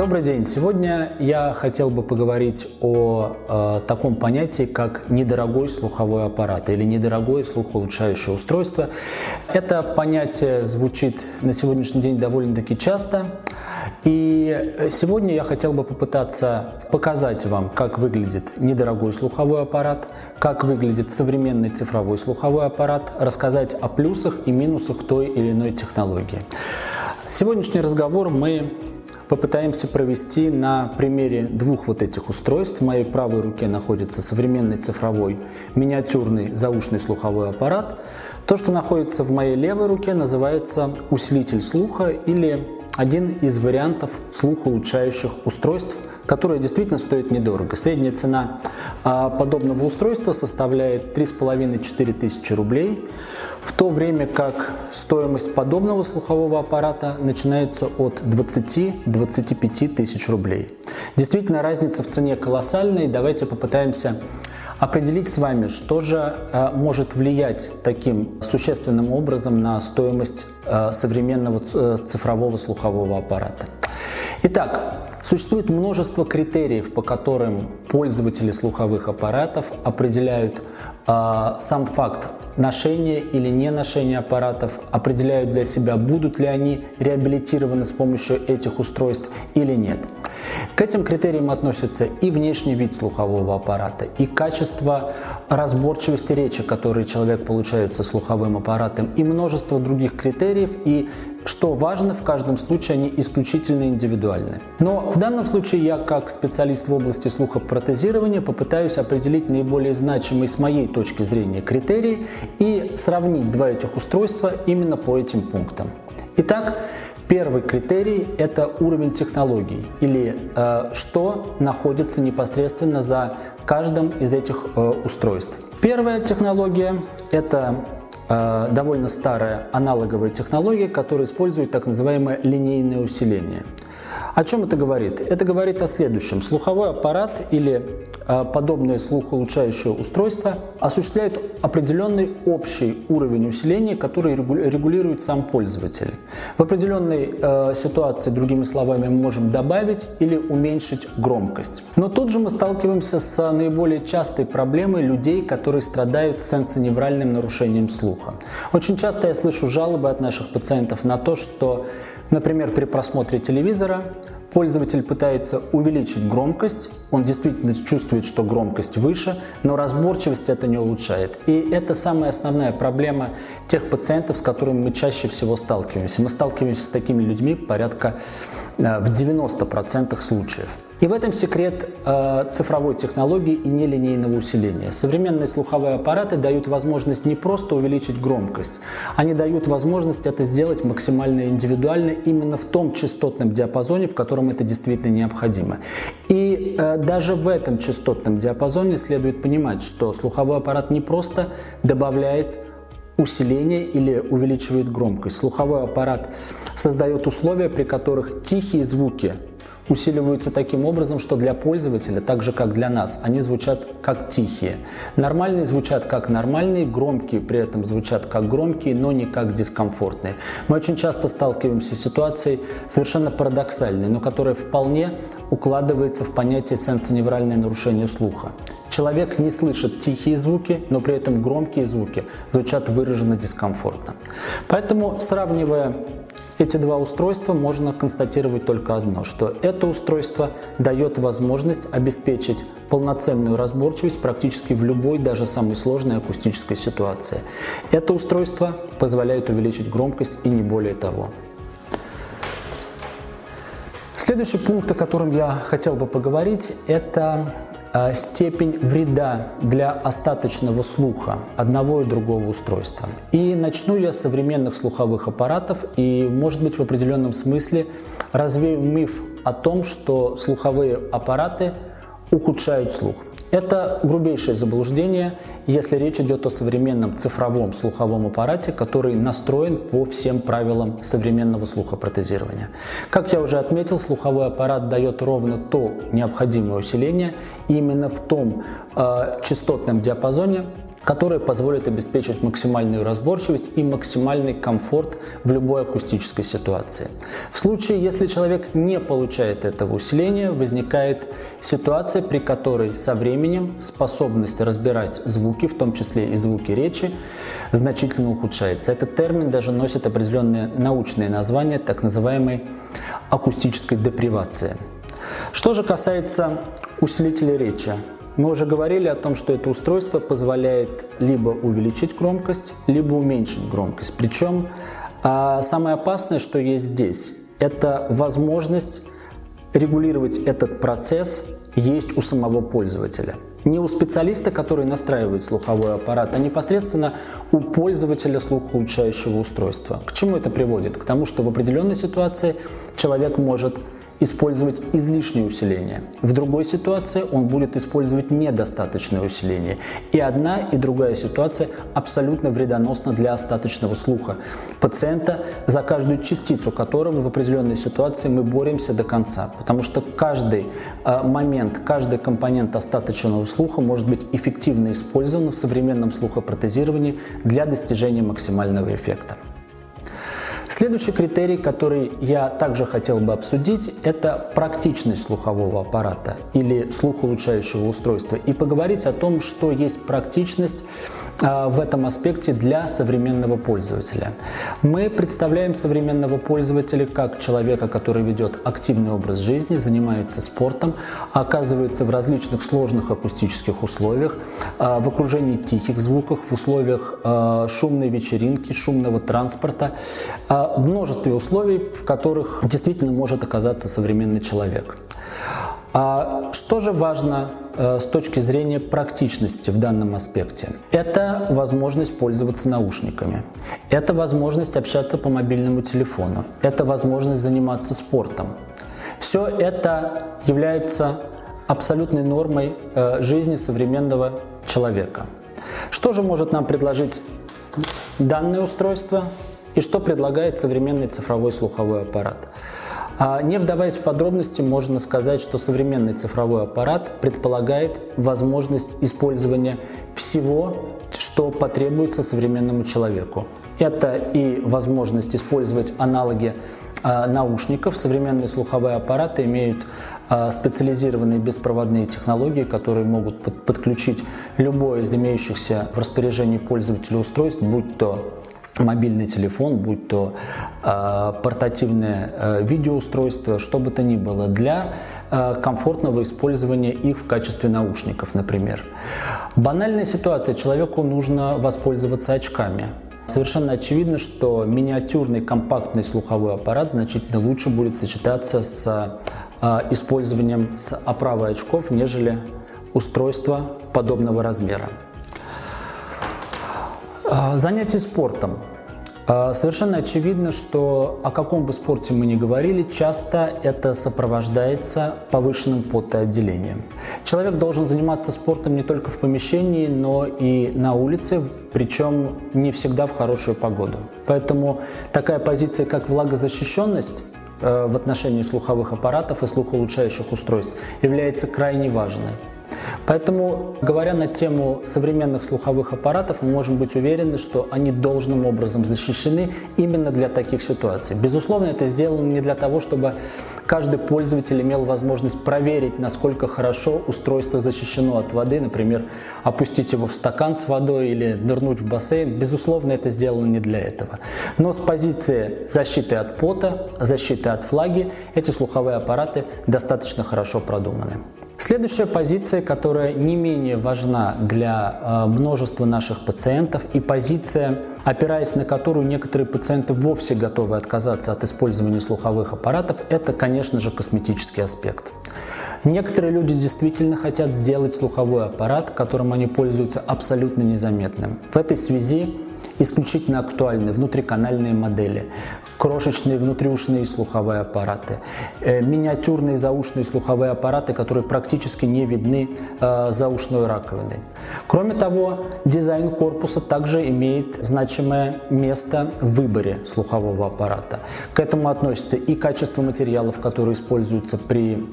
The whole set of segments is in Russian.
Добрый день! Сегодня я хотел бы поговорить о э, таком понятии, как недорогой слуховой аппарат или недорогое слухоулучшающее устройство. Это понятие звучит на сегодняшний день довольно-таки часто. И сегодня я хотел бы попытаться показать вам, как выглядит недорогой слуховой аппарат, как выглядит современный цифровой слуховой аппарат, рассказать о плюсах и минусах той или иной технологии. Сегодняшний разговор мы попытаемся провести на примере двух вот этих устройств. В моей правой руке находится современный цифровой миниатюрный заушный слуховой аппарат. То, что находится в моей левой руке, называется усилитель слуха или один из вариантов слухоулучшающих устройств, которые действительно стоят недорого. Средняя цена а, подобного устройства составляет 3,5-4 тысячи рублей в то время как стоимость подобного слухового аппарата начинается от 20-25 тысяч рублей. Действительно, разница в цене колоссальная, давайте попытаемся определить с вами, что же э, может влиять таким существенным образом на стоимость э, современного э, цифрового слухового аппарата. Итак, существует множество критериев, по которым пользователи слуховых аппаратов определяют сам факт ношение или не ношение аппаратов, определяют для себя, будут ли они реабилитированы с помощью этих устройств или нет. К этим критериям относятся и внешний вид слухового аппарата, и качество разборчивости речи, которые человек получает со слуховым аппаратом, и множество других критериев, и что важно, в каждом случае они исключительно индивидуальны. Но в данном случае я, как специалист в области слухопротезирования, попытаюсь определить наиболее значимые с моей точки зрения критерии и сравнить два этих устройства именно по этим пунктам. Итак, Первый критерий – это уровень технологий или э, что находится непосредственно за каждым из этих э, устройств. Первая технология – это э, довольно старая аналоговая технология, которая использует так называемое линейное усиление. О чем это говорит? Это говорит о следующем. Слуховой аппарат или э, подобное слухоулучшающее устройство осуществляет определенный общий уровень усиления, который регулирует сам пользователь. В определенной э, ситуации, другими словами, мы можем добавить или уменьшить громкость. Но тут же мы сталкиваемся с наиболее частой проблемой людей, которые страдают сенсоневральным нарушением слуха. Очень часто я слышу жалобы от наших пациентов на то, что Например, при просмотре телевизора пользователь пытается увеличить громкость, он действительно чувствует, что громкость выше, но разборчивость это не улучшает. И это самая основная проблема тех пациентов, с которыми мы чаще всего сталкиваемся. Мы сталкиваемся с такими людьми порядка э, в 90% случаев. И в этом секрет э, цифровой технологии и нелинейного усиления. Современные слуховые аппараты дают возможность не просто увеличить громкость, они дают возможность это сделать максимально индивидуально именно в том частотном диапазоне, в котором это действительно необходимо. И э, даже в этом частотном диапазоне следует понимать, что слуховой аппарат не просто добавляет усиление или увеличивает громкость. Слуховой аппарат создает условия, при которых тихие звуки усиливаются таким образом, что для пользователя, так же как для нас, они звучат как тихие. Нормальные звучат как нормальные, громкие при этом звучат как громкие, но не как дискомфортные. Мы очень часто сталкиваемся с ситуацией совершенно парадоксальной, но которая вполне укладывается в понятие сенсоневральное нарушение слуха. Человек не слышит тихие звуки, но при этом громкие звуки звучат выраженно дискомфортно. Поэтому, сравнивая эти два устройства можно констатировать только одно, что это устройство дает возможность обеспечить полноценную разборчивость практически в любой, даже самой сложной акустической ситуации. Это устройство позволяет увеличить громкость и не более того. Следующий пункт, о котором я хотел бы поговорить, это степень вреда для остаточного слуха одного и другого устройства. И начну я с современных слуховых аппаратов и, может быть, в определенном смысле развею миф о том, что слуховые аппараты ухудшают слух. Это грубейшее заблуждение, если речь идет о современном цифровом слуховом аппарате, который настроен по всем правилам современного слухопротезирования. Как я уже отметил, слуховой аппарат дает ровно то необходимое усиление именно в том э, частотном диапазоне, которые позволят обеспечить максимальную разборчивость и максимальный комфорт в любой акустической ситуации. В случае, если человек не получает этого усиления, возникает ситуация, при которой со временем способность разбирать звуки, в том числе и звуки речи, значительно ухудшается. Этот термин даже носит определенное научное название, так называемой акустической депривации. Что же касается усилителя речи, мы уже говорили о том, что это устройство позволяет либо увеличить громкость, либо уменьшить громкость. Причем а, самое опасное, что есть здесь, это возможность регулировать этот процесс есть у самого пользователя. Не у специалиста, который настраивает слуховой аппарат, а непосредственно у пользователя слухоулучшающего устройства. К чему это приводит? К тому, что в определенной ситуации человек может использовать излишнее усиление. В другой ситуации он будет использовать недостаточное усиление. И одна, и другая ситуация абсолютно вредоносна для остаточного слуха пациента, за каждую частицу которого в определенной ситуации мы боремся до конца. Потому что каждый э, момент, каждый компонент остаточного слуха может быть эффективно использован в современном слухопротезировании для достижения максимального эффекта. Следующий критерий, который я также хотел бы обсудить, это практичность слухового аппарата или слухоулучшающего устройства. И поговорить о том, что есть практичность в этом аспекте для современного пользователя. Мы представляем современного пользователя как человека, который ведет активный образ жизни, занимается спортом, оказывается в различных сложных акустических условиях, а, в окружении тихих звуков, в условиях а, шумной вечеринки, шумного транспорта, в множестве условий, в которых действительно может оказаться современный человек. А что же важно э, с точки зрения практичности в данном аспекте? Это возможность пользоваться наушниками, это возможность общаться по мобильному телефону, это возможность заниматься спортом. Все это является абсолютной нормой э, жизни современного человека. Что же может нам предложить данное устройство и что предлагает современный цифровой слуховой аппарат? А не вдаваясь в подробности, можно сказать, что современный цифровой аппарат предполагает возможность использования всего, что потребуется современному человеку. Это и возможность использовать аналоги а, наушников. Современные слуховые аппараты имеют а, специализированные беспроводные технологии, которые могут подключить любое из имеющихся в распоряжении пользователя устройств, будь то мобильный телефон, будь то э, портативное э, видеоустройство, что бы то ни было, для э, комфортного использования их в качестве наушников, например. Банальная ситуация, человеку нужно воспользоваться очками. Совершенно очевидно, что миниатюрный компактный слуховой аппарат значительно лучше будет сочетаться с э, использованием с оправой очков, нежели устройство подобного размера. А, занятие спортом. А, совершенно очевидно, что о каком бы спорте мы ни говорили, часто это сопровождается повышенным потоотделением. Человек должен заниматься спортом не только в помещении, но и на улице, причем не всегда в хорошую погоду. Поэтому такая позиция, как влагозащищенность, э, в отношении слуховых аппаратов и слухоулучшающих устройств является крайне важной. Поэтому, говоря на тему современных слуховых аппаратов, мы можем быть уверены, что они должным образом защищены именно для таких ситуаций. Безусловно, это сделано не для того, чтобы каждый пользователь имел возможность проверить, насколько хорошо устройство защищено от воды, например, опустить его в стакан с водой или нырнуть в бассейн. Безусловно, это сделано не для этого. Но с позиции защиты от пота, защиты от влаги, эти слуховые аппараты достаточно хорошо продуманы. Следующая позиция, которая не менее важна для э, множества наших пациентов и позиция, опираясь на которую некоторые пациенты вовсе готовы отказаться от использования слуховых аппаратов, это, конечно же, косметический аспект. Некоторые люди действительно хотят сделать слуховой аппарат, которым они пользуются абсолютно незаметным. В этой связи исключительно актуальны внутриканальные модели, крошечные внутриушные слуховые аппараты, э, миниатюрные заушные слуховые аппараты, которые практически не видны э, за ушной раковиной. Кроме того, дизайн корпуса также имеет значимое место в выборе слухового аппарата. К этому относится и качество материалов, которые используются при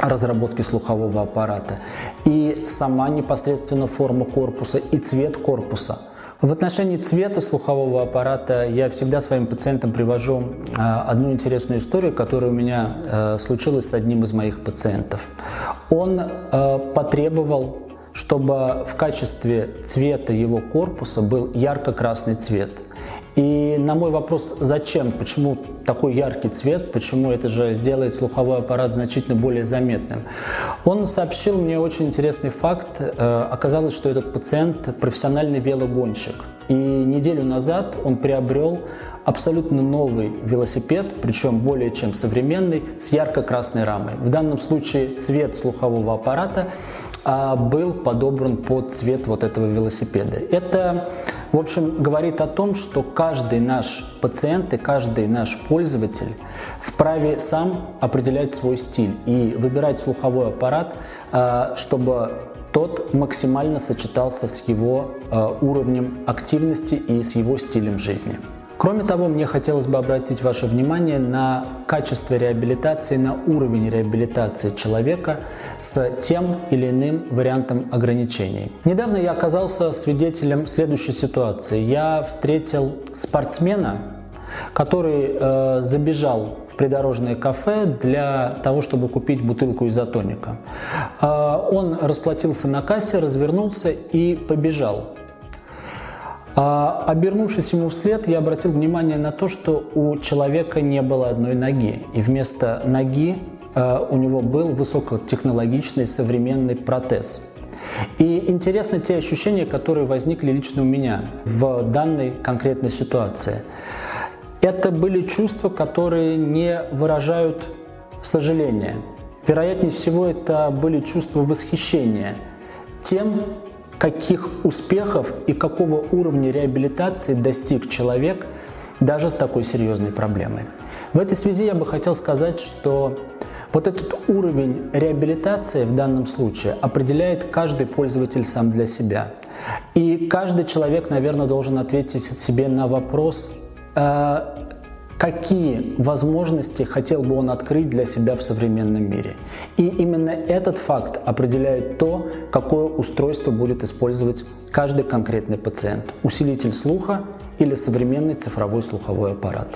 разработки слухового аппарата, и сама непосредственно форма корпуса, и цвет корпуса. В отношении цвета слухового аппарата я всегда своим пациентам привожу а, одну интересную историю, которая у меня э, случилась с одним из моих пациентов. Он э, потребовал чтобы в качестве цвета его корпуса был ярко-красный цвет. И на мой вопрос, зачем, почему такой яркий цвет, почему это же сделает слуховой аппарат значительно более заметным, он сообщил мне очень интересный факт. Э, оказалось, что этот пациент профессиональный велогонщик. И неделю назад он приобрел абсолютно новый велосипед, причем более чем современный, с ярко-красной рамой. В данном случае цвет слухового аппарата был подобран под цвет вот этого велосипеда. Это, в общем, говорит о том, что каждый наш пациент и каждый наш пользователь вправе сам определять свой стиль и выбирать слуховой аппарат, а, чтобы тот максимально сочетался с его а, уровнем активности и с его стилем жизни. Кроме того, мне хотелось бы обратить ваше внимание на качество реабилитации, на уровень реабилитации человека с тем или иным вариантом ограничений. Недавно я оказался свидетелем следующей ситуации. Я встретил спортсмена, который э, забежал в придорожное кафе для того, чтобы купить бутылку изотоника. Э, он расплатился на кассе, развернулся и побежал. А, обернувшись ему вслед, я обратил внимание на то, что у человека не было одной ноги, и вместо ноги а, у него был высокотехнологичный современный протез. И интересны те ощущения, которые возникли лично у меня в данной конкретной ситуации. Это были чувства, которые не выражают сожаления. Вероятнее всего, это были чувства восхищения тем, каких успехов и какого уровня реабилитации достиг человек даже с такой серьезной проблемой. В этой связи я бы хотел сказать, что вот этот уровень реабилитации в данном случае определяет каждый пользователь сам для себя. И каждый человек, наверное, должен ответить себе на вопрос, э, какие возможности хотел бы он открыть для себя в современном мире. И именно этот факт определяет то, какое устройство будет использовать каждый конкретный пациент – усилитель слуха или современный цифровой слуховой аппарат.